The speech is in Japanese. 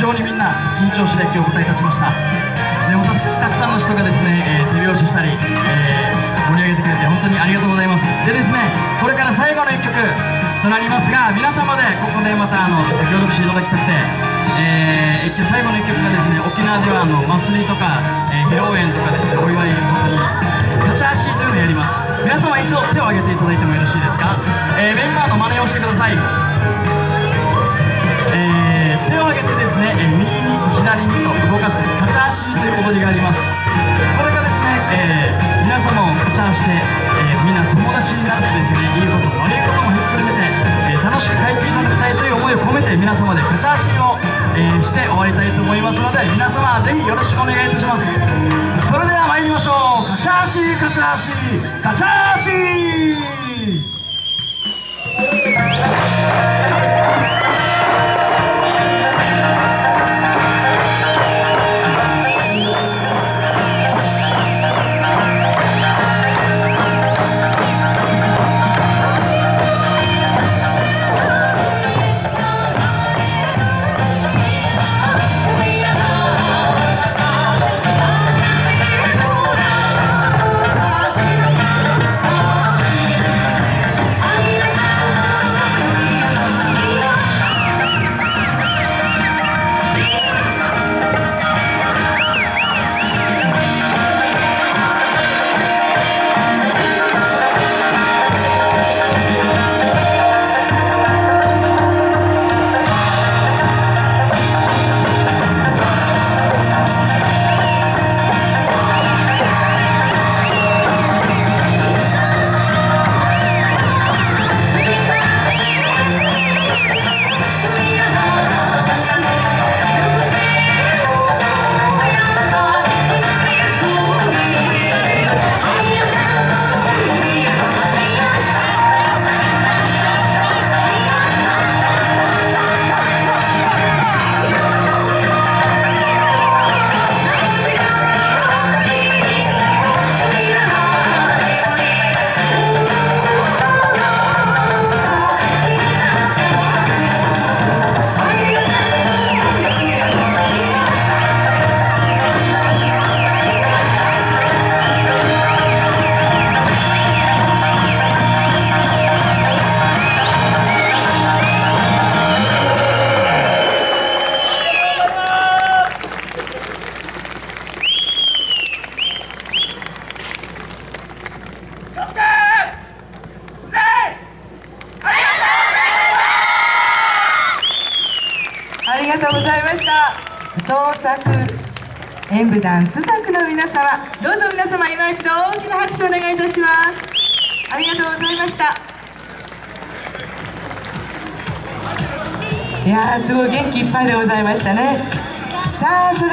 常にみんな緊張して今日舞台立ちました。でもたくさんの人がですね、えー、手拍子したり、えー、盛り上げてくれて本当にありがとうございます。でですねこれから最後の1曲となりますが皆様でここでまたあのちょっと協力していただきたくて、えー、最後の1曲がですね沖縄ではあの祭りとか、えー、披露宴とかですねお祝い本当に立ち足というのをやります。皆様一度手を挙げていただいてもよろしいですか、え、メンバーの真似をしてください、えー、皆様を立ち足して、えー、みんな友達になってですねいいことも悪いこともひっくるめて、えー、楽しく帰っていただきたいという思いを込めて皆様で立ち足を、えー、して終わりたいと思いますので皆様ぜひよろしくお願いいたします。それでは参りましょう。カチャーシーカチャーシーカチャー。がとうございました。創作演舞団朱雀の皆様どうぞ皆様今一度大きな拍手をお願いいたします。ありがとうございました。いやーすごい元気いっぱいでございましたね。さあそれ